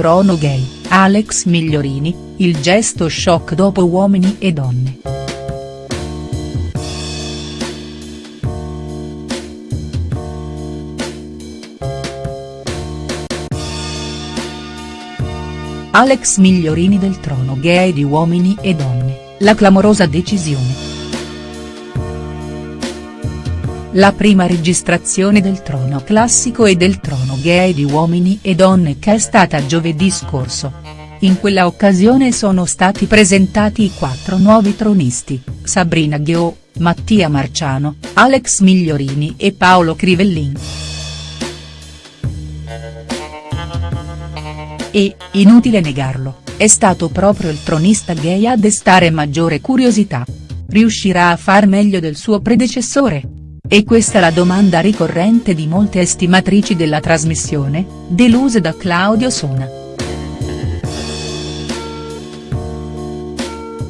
Trono gay, Alex Migliorini, il gesto shock dopo Uomini e Donne. Alex Migliorini del trono gay di Uomini e Donne, la clamorosa decisione. La prima registrazione del trono classico e del trono gay di Uomini e Donne che è stata giovedì scorso. In quella occasione sono stati presentati i quattro nuovi tronisti, Sabrina Ghio, Mattia Marciano, Alex Migliorini e Paolo Crivellin. E, inutile negarlo, è stato proprio il tronista gay a destare maggiore curiosità. Riuscirà a far meglio del suo predecessore? E questa la domanda ricorrente di molte estimatrici della trasmissione, deluse da Claudio Sona.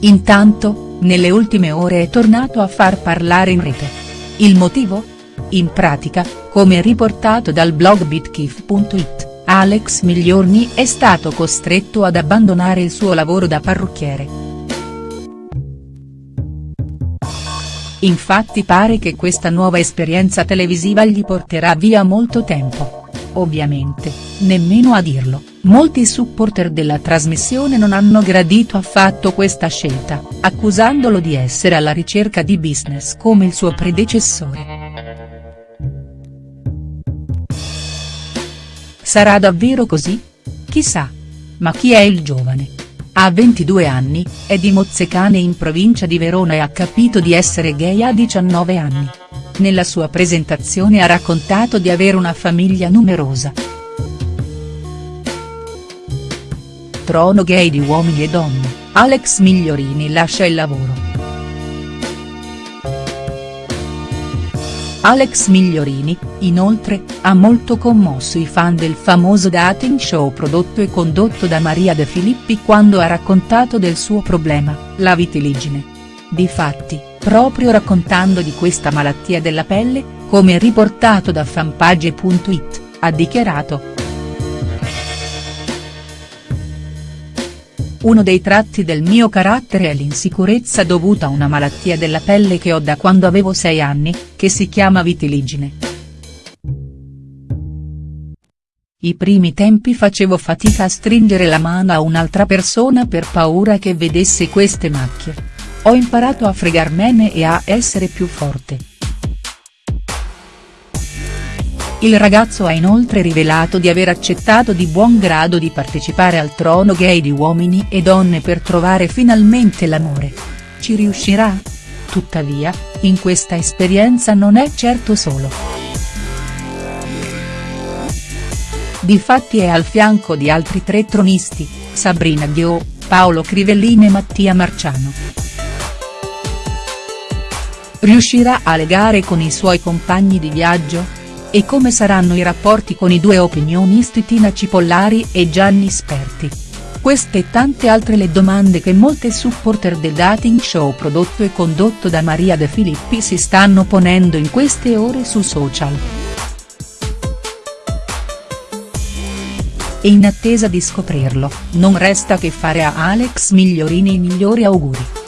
Intanto, nelle ultime ore è tornato a far parlare in rete. Il motivo? In pratica, come riportato dal blog bitkif.it, Alex Migliorni è stato costretto ad abbandonare il suo lavoro da parrucchiere. Infatti pare che questa nuova esperienza televisiva gli porterà via molto tempo. Ovviamente, nemmeno a dirlo, molti supporter della trasmissione non hanno gradito affatto questa scelta, accusandolo di essere alla ricerca di business come il suo predecessore. Sarà davvero così? Chissà. Ma chi è il giovane? Ha 22 anni, è di Mozzecane in provincia di Verona e ha capito di essere gay a 19 anni. Nella sua presentazione ha raccontato di avere una famiglia numerosa. Trono gay di uomini e donne, Alex Migliorini lascia il lavoro. Alex Migliorini, inoltre, ha molto commosso i fan del famoso dating show prodotto e condotto da Maria De Filippi quando ha raccontato del suo problema, la vitiligine. Difatti, proprio raccontando di questa malattia della pelle, come riportato da fanpage.it, ha dichiarato. Uno dei tratti del mio carattere è l'insicurezza dovuta a una malattia della pelle che ho da quando avevo 6 anni, che si chiama vitiligine. I primi tempi facevo fatica a stringere la mano a un'altra persona per paura che vedesse queste macchie. Ho imparato a fregarmene e a essere più forte. Il ragazzo ha inoltre rivelato di aver accettato di buon grado di partecipare al trono gay di uomini e donne per trovare finalmente l'amore. Ci riuscirà? Tuttavia, in questa esperienza non è certo solo. Difatti è al fianco di altri tre tronisti, Sabrina Ghio, Paolo Crivellini e Mattia Marciano. Riuscirà a legare con i suoi compagni di viaggio? E come saranno i rapporti con i due opinionisti Tina Cipollari e Gianni Sperti? Queste e tante altre le domande che molte supporter del dating show prodotto e condotto da Maria De Filippi si stanno ponendo in queste ore su social. E in attesa di scoprirlo, non resta che fare a Alex Migliorini i migliori auguri.